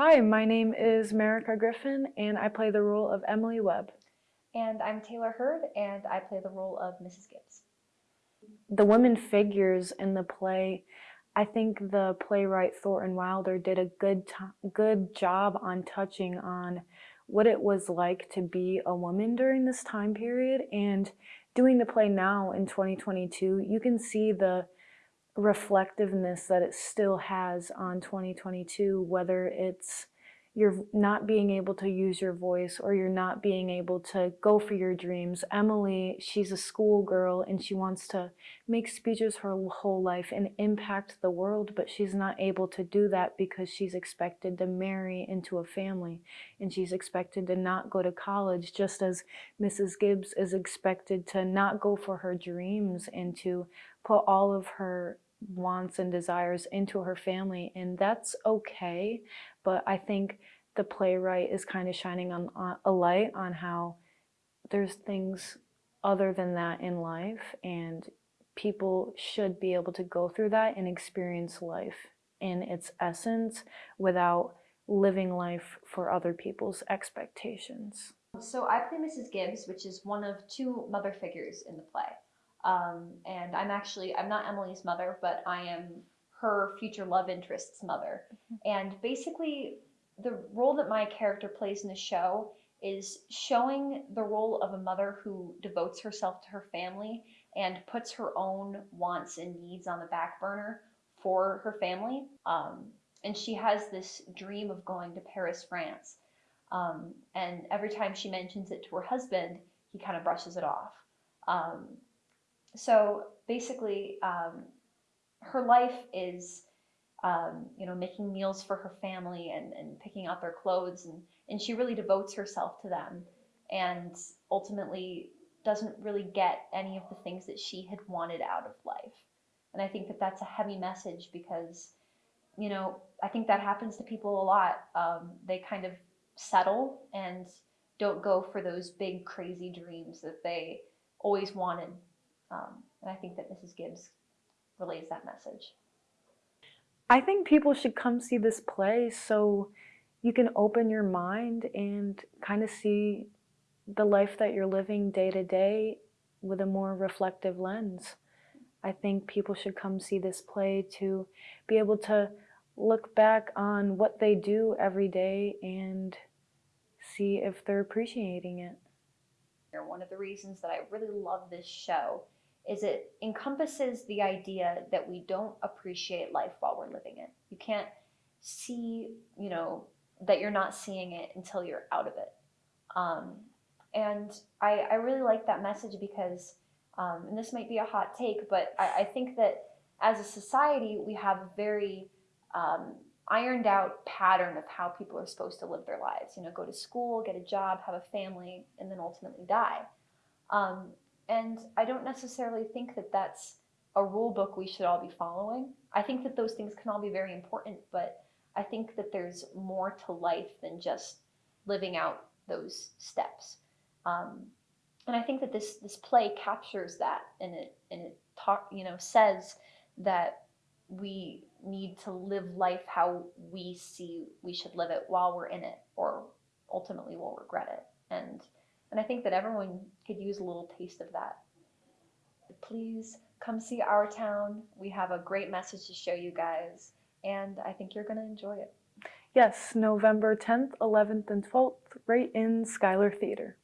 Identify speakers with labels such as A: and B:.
A: Hi, my name is Marika Griffin, and I play the role of Emily Webb.
B: And I'm Taylor Hurd, and I play the role of Mrs. Gibbs.
A: The women figures in the play, I think the playwright Thornton Wilder did a good good job on touching on what it was like to be a woman during this time period and doing the play now in 2022 you can see the reflectiveness that it still has on 2022 whether it's you're not being able to use your voice or you're not being able to go for your dreams. Emily, she's a schoolgirl and she wants to make speeches her whole life and impact the world, but she's not able to do that because she's expected to marry into a family and she's expected to not go to college just as Mrs. Gibbs is expected to not go for her dreams and to put all of her wants and desires into her family and that's okay but I think the playwright is kind of shining on, on a light on how there's things other than that in life and people should be able to go through that and experience life in its essence without living life for other people's expectations.
B: So I play Mrs. Gibbs, which is one of two mother figures in the play. Um, and I'm actually, I'm not Emily's mother, but I am her future love interest's mother. Mm-hmm. And basically, the role that my character plays in the show is showing the role of a mother who devotes herself to her family and puts her own wants and needs on the back burner for her family. Um, and she has this dream of going to Paris, France. Um, and every time she mentions it to her husband, he kind of brushes it off. Um, so basically, um, her life is um, you know, making meals for her family and, and picking out their clothes. And, and she really devotes herself to them and ultimately doesn't really get any of the things that she had wanted out of life. And I think that that's a heavy message because, you know, I think that happens to people a lot. Um, they kind of settle and don't go for those big, crazy dreams that they always wanted. Um, and I think that Mrs. Gibbs relays that message.
A: I think people should come see this play so you can open your mind and kind of see the life that you're living day to day with a more reflective lens. I think people should come see this play to be able to look back on what they do every day and see if they're appreciating it.
B: One of the reasons that I really love this show is it encompasses the idea that we don't appreciate life while we're living it. You can't see, you know, that you're not seeing it until you're out of it. Um, and I, I, really like that message because, um, and this might be a hot take, but I, I, think that as a society, we have a very um, ironed out pattern of how people are supposed to live their lives. You know, go to school, get a job, have a family, and then ultimately die. Um, and I don't necessarily think that that's a rule book we should all be following. I think that those things can all be very important, but I think that there's more to life than just living out those steps. Um, and I think that this this play captures that, and it and it talk you know says that we need to live life how we see we should live it while we're in it, or ultimately we'll regret it. And and I think that everyone could use a little taste of that. Please come see our town. We have a great message to show you guys, and I think you're going to enjoy it.
A: Yes, November 10th, 11th, and 12th, right in Schuyler Theater.